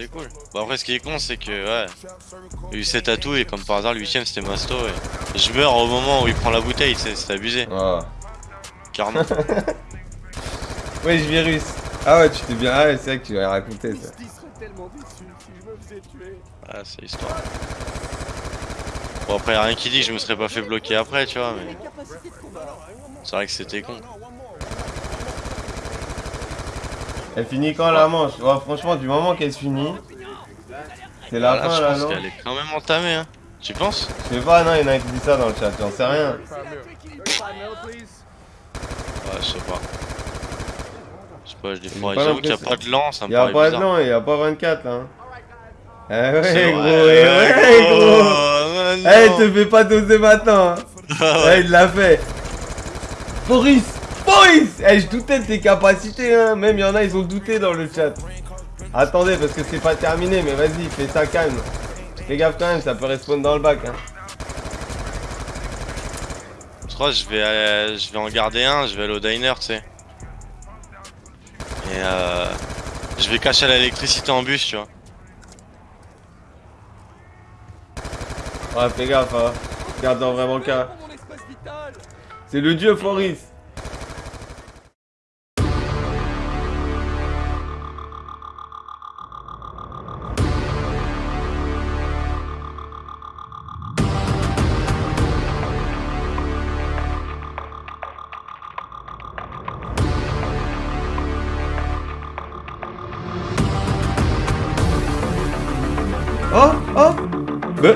c'est cool. Bon après ce qui est con c'est que ouais, il y a eu 7 atouts et comme par hasard le 8ème c'était Masto et je meurs au moment où il prend la bouteille, c'est abusé. Oh. Carrément. ouais je virus. Ah ouais tu t'es bien. Ah ouais c'est vrai que tu l'as raconté ça. Ah c'est histoire. Bon après y'a rien qui dit que je me serais pas fait bloquer après tu vois mais. C'est vrai que c'était con. Elle finit quand la manche Franchement, du moment qu'elle se finit, c'est la Voilà, fin je là, pense non qu'elle est quand même entamée hein. Tu penses? Je sais pas, non, il y en a qui dit ça dans le chat, j'en sais rien. Ouais je sais pas. Je sais pas, je pas j'avoue qu'il y a pas de lance, ça me Il y a paraît pas de bizarre. nom, il y a pas 24 là. hein. Eh ouais, gros, eh ouais, gros. Oh, Eh, te fais pas doser maintenant. hein. Ah ouais. Eh, il l'a fait. Boris Boris Eh, je doutais de tes capacités, hein. Même il y en a, ils ont douté dans le chat. Attendez, parce que c'est pas terminé, mais vas-y, fais ça calme. Fais gaffe quand même, ça peut respawn dans le bac. Hein. Je crois que je vais, aller- je vais en garder un, je vais aller au diner, tu sais. Et euh, je vais cacher l'électricité en bus, tu vois. Ouais, fais gaffe, hein. Garde en vraiment cas. C'est le dieu Foris. Bah.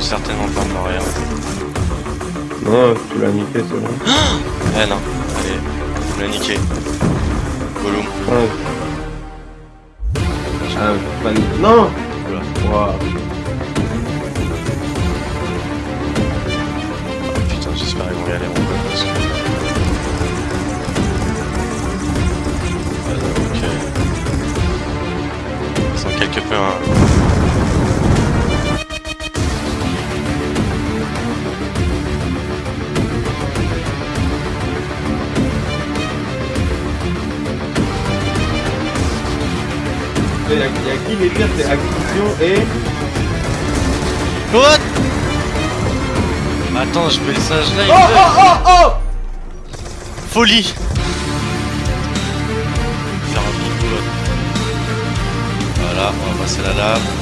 Certainement pas mort rien. Non, tu l'as niqué, c'est bon. Eh non, allez, on l'a niqué. Gollum. Ouais. Ah, pas Non. Il y, a, qui les pires, c'est acquisition et... What Attends, je mets le sage là. il Oh oh oh oh Folie Faire un là. Voilà, on va passer la lave.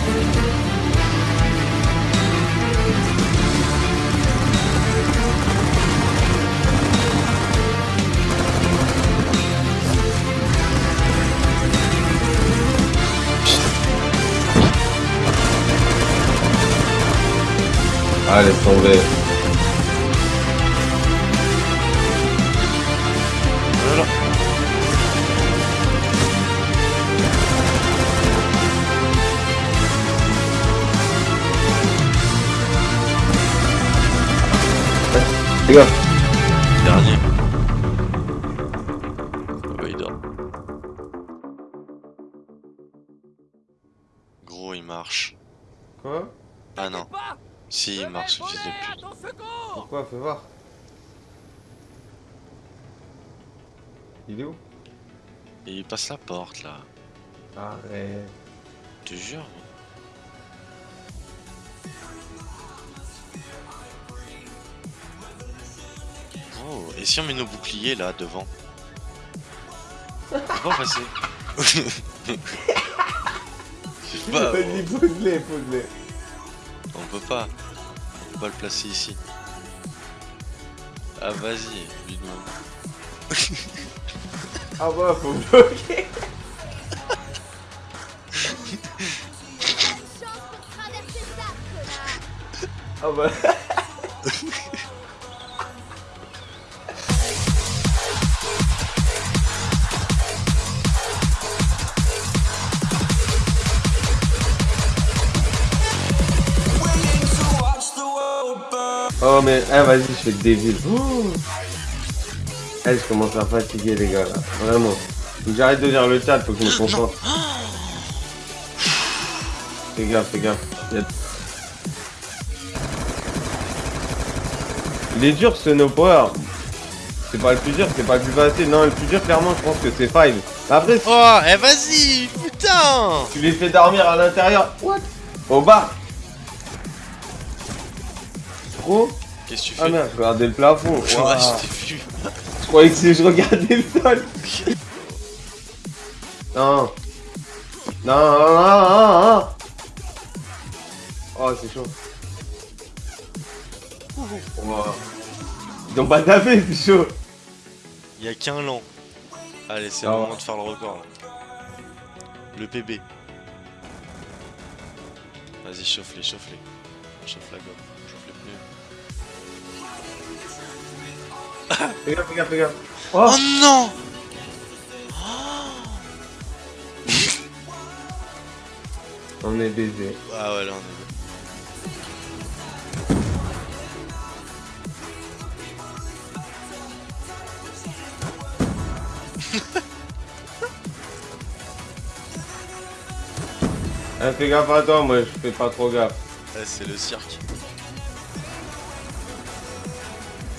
Ah, laisse tomber. Voilà. Les gars, Dernier. Si il marche, fils de pute. Pourquoi Fais voir. Il est où? Il passe la porte là. Arrête. Je te jure. Oh, et si on met nos boucliers là devant? On peut pas passer. Je sais pas, Vas-y, pose-les, pose-les. on peut pas. On peut pas le placer ici. Ah vas-y, lui demande. Ah ouais, faut bloquer. Ah bah... Oh mais, eh vas-y, je fais débile. Oh. Eh, je commence à fatiguer les gars là, vraiment. Faut que j'arrête de lire le chat, faut que je me concentre. Fais gaffe, fais gaffe. Il est dur ce no power. C'est pas le plus dur, c'est pas le plus facile. Non, le plus dur, clairement, je pense que c'est 5. Après, Oh, eh vas-y, putain tu les fais dormir à l'intérieur. What? Au bar. Trop Qu'est-ce que tu Ah fais merde, je regardais le plafond. Ouais, je t'ai vu. Je croyais que je regardais le sol. Non. Non, non, non, non, non. Oh, c'est chaud. Ouah. Ils ont pas tapé, c'est chaud. Il y a qu'un lent. Allez, c'est Ah le ouais. moment de faire le record là. Le PB. Vas-y, chauffe-les, chauffe-les. Chauffe la gomme, Fais gaffe, fais gaffe, fais gaffe. Oh, Oh non on est baisé. Ah ouais, là on est. Eh, fais gaffe à toi, moi je fais pas trop gaffe. Eh, c'est le cirque.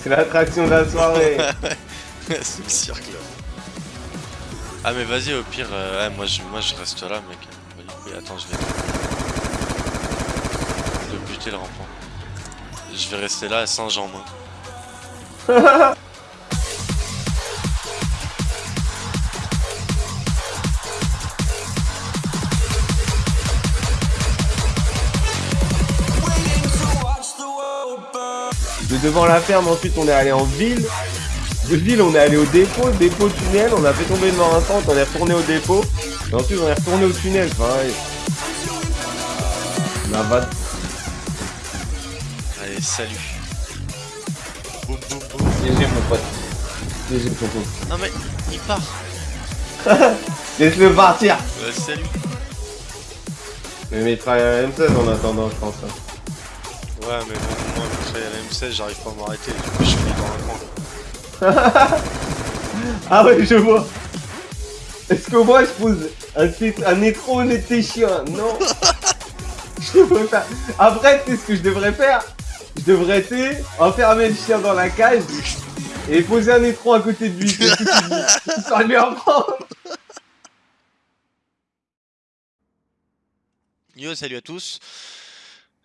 C'est l'attraction de la soirée. c'est le cirque là. Ah mais vas-y au pire, euh, ouais, moi, je, moi je reste là mec. Oui, attends je vais... Je vais buter le rampant. Je vais rester là à Saint-Jean moi. De devant la ferme, ensuite on est allé en ville. De ville, on est allé au dépôt, dépôt tunnel, on a fait tomber devant un centre, on est retourné au dépôt. Et ensuite on est retourné au tunnel, enfin ouais. On a va- Allez salut. Boum boum boum. GG mon pote. GG ton pote. Non mais il part. Laisse-le partir Ouais, salut. Mais mais il travaille à la M16 en attendant, je pense. hein. Ouais mais bon moi après la M16 j'arrive pas à m'arrêter. Du coup je suis dans un coin. Ah ouais, je vois. Est-ce que moi je pose un, un tes chiens? Non Je devrais faire. Après, tu sais ce que je devrais faire? Je devrais, tu enfermer le chien dans la cage et poser un étron à côté de lui. C'est tout ce que je dis. Sans lui en prendre. Yo, salut à tous.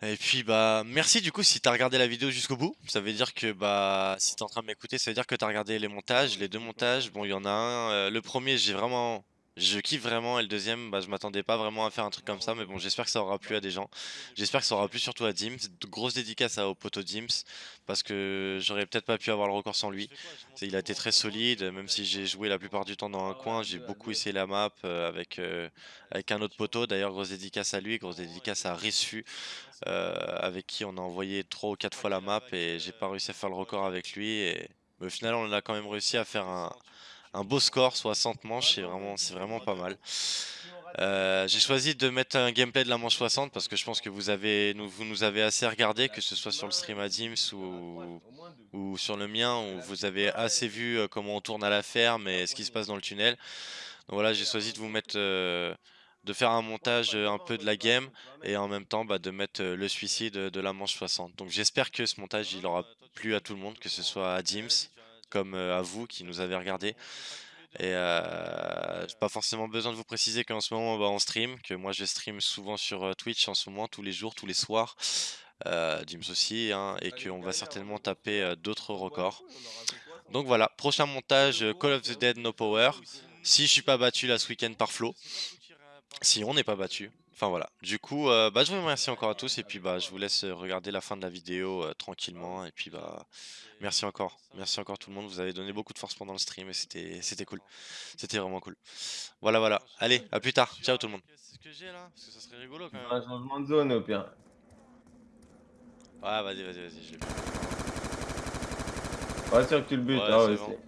Et puis bah merci du coup si t'as regardé la vidéo jusqu'au bout. Ça veut dire que bah si t'es en train de m'écouter, ça veut dire que t'as regardé les montages, les deux montages. Bon, il y en a un. euh, le premier, j'ai vraiment, je kiffe vraiment, et le deuxième, bah je m'attendais pas vraiment à faire un truc comme ça, mais bon, j'espère que ça aura plu à des gens. J'espère que ça aura plu surtout à Dims. Dédicaces à au poteau Dims parce que j'aurais peut-être pas pu avoir le record sans lui. Il a été très solide, même si j'ai joué la plupart du temps dans un coin, j'ai beaucoup essayé la map euh, avec, euh, avec un autre poteau. D'ailleurs, grosse dédicace à lui, grosse dédicace à Rissu, euh, avec qui on a envoyé 3 ou 4 fois la map et j'ai pas réussi à faire le record avec lui. Mais au final, on a quand même réussi à faire un, un beau score, 60 manches, c'est vraiment, pas mal. Euh, j'ai choisi de mettre un gameplay de la manche 60 parce que je pense que vous avez nous, vous nous avez assez regardé, que ce soit sur le stream à Dims ou, ou sur le mien, où vous avez assez vu euh, comment on tourne à la ferme et ce qui se passe dans le tunnel. Donc voilà, j'ai choisi de vous mettre, euh, de faire un montage un peu de la game et en même temps bah, de mettre le suicide de la manche 60. Donc j'espère que ce montage il aura plu à tout le monde, que ce soit à Dims comme euh, à vous qui nous avez regardé. Et euh, j'ai pas forcément besoin de vous préciser qu'en ce moment bah, on stream, que moi je stream souvent sur euh, Twitch en ce moment, tous les jours, tous les soirs, euh, Dims aussi, hein, et qu'on va certainement taper euh, d'autres records. Donc voilà, prochain montage Call of the Dead No Power. Si je suis pas battu là ce week-end par Flo, si on n'est pas battu. Enfin voilà, du coup, euh, bah, je vous remercie encore à tous et puis bah, je vous laisse euh, regarder la fin de la vidéo euh, tranquillement et puis bah merci encore, merci encore tout le monde, vous avez donné beaucoup de force pendant le stream et c'était c'était cool, c'était vraiment cool. Voilà voilà, allez, à plus tard, ciao tout le monde. C'est ce que j'ai là, parce que ça serait rigolo quand Un changement de zone au pire. Ouais, vas-y, vas-y, vas-y, je l'ai. Pas sûr que tu le butes, Ouais, ah c'est ouais, bon.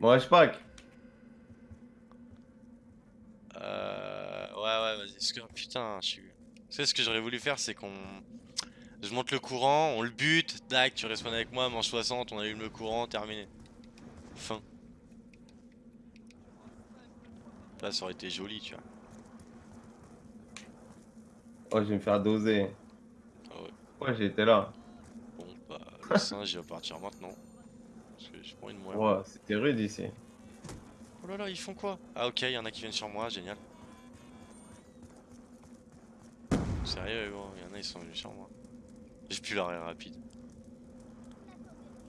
Bon, je pack. Euh, ouais, ouais, vas-y. Ce que, putain, je suis. Tu sais, ce que j'aurais voulu faire, c'est qu'on. Je monte le courant, on le bute, tac, tu respawn avec moi, manche 60, on allume le courant, terminé. Fin. Là, ça aurait été joli, tu vois. Oh, je vais me faire doser. Ah ouais. Ouais, j'étais là. Bon, bah, le singe, il va partir maintenant. Parce que j'ai pas envie de mourir. Wow, c'était rude ici. Oh là là, ils font quoi? Ah ok, il y en a qui viennent sur moi, génial. Sérieux gros, il y en a ils sont venus sur moi. J'ai plus l'arrêt rapide.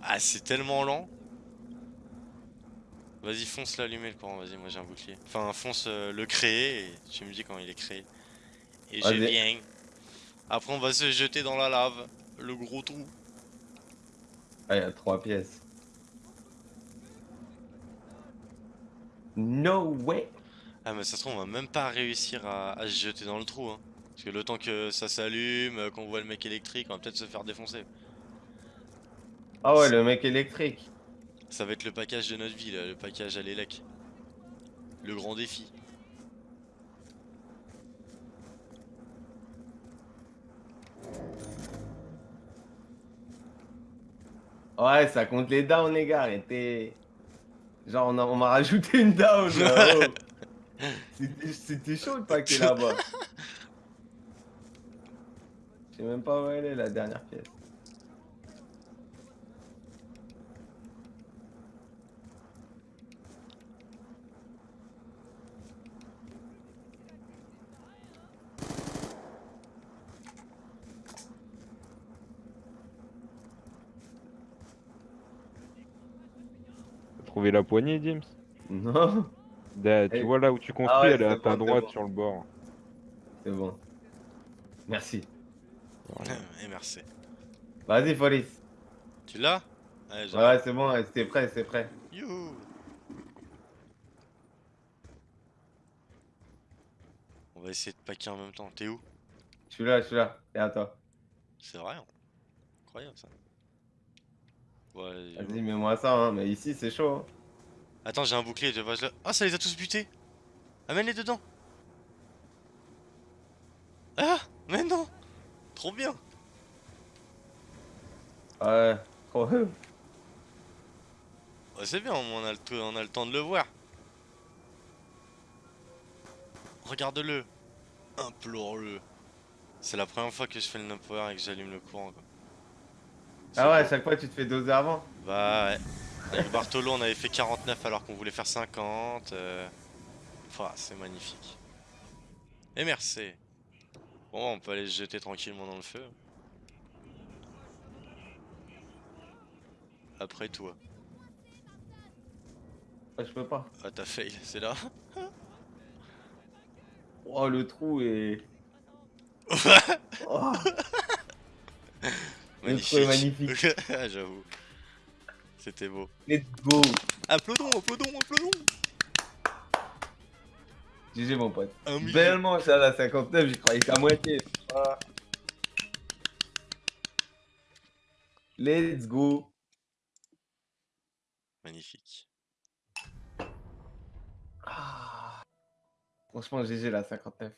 Ah c'est tellement lent. Vas-y fonce l'allumer le courant, vas-y moi j'ai un bouclier. Enfin fonce euh, le créer et tu me dis quand il est créé. Et je viens. Après on va se jeter dans la lave. Le gros trou. Ah, il y a trois pièces. No way. Ah mais ça se trouve on va même pas réussir à, à se jeter dans le trou hein. Parce que le temps que ça s'allume, euh, qu'on voit le mec électrique, on va peut-être se faire défoncer. Ah ouais, le mec électrique. Ça va être le package de notre vie là, le package à l'élec. Le grand défi. Ouais, ça compte les downs, les gars. Arrêtez. Genre, on m'a rajouté une down. oh. C'était- C'était chaud le paquet là-bas. Je sais même pas où elle est la dernière pièce. T'as trouvé la poignée, James? Non, Tu Eh. vois là où tu construis, ouais, elle est à ta droite bon. sur le bord. c'est bon. Merci. Et merci. Vas-y, Police. Tu l'as? Ouais. Ouais, c'est bon, c'était prêt, c'est prêt. Youhou On va essayer de packer en même temps. T'es où? Je suis là, je suis là. Et à toi. C'est vrai hein Incroyable ça. Ouais, Vas-y, mets-moi ça, hein. Mais ici, c'est chaud. hein. Attends, j'ai un bouclier, je le- Ah, ça les a tous butés Amène-les dedans Ah Trop bien Ouais, trop. Ouais, C'est bien, on a, le on a le temps de le voir. Regarde-le Implore-le C'est la première fois que je fais le no power et que j'allume le courant quoi. Ah ouais, à chaque fois, tu te fais doser avant. Bah ouais. Avec Bartolo, on avait fait 49 alors qu'on voulait faire 50. euh, Enfin, c'est magnifique. Et merci. Bon, on peut aller se jeter tranquillement dans le feu. Après toi. Ouais, je peux pas. Ah, t'as fail, c'est là. Oh, le trou est. Oh, Le trou est magnifique. Ah, J'avoue. C'était beau. let's go. Applaudons, applaudons, applaudons GG, mon pote. Un. Belle manche à la 59, j'y croyais qu'à moitié. Ah. Let's go. Magnifique. Ah. Franchement, GG la 59.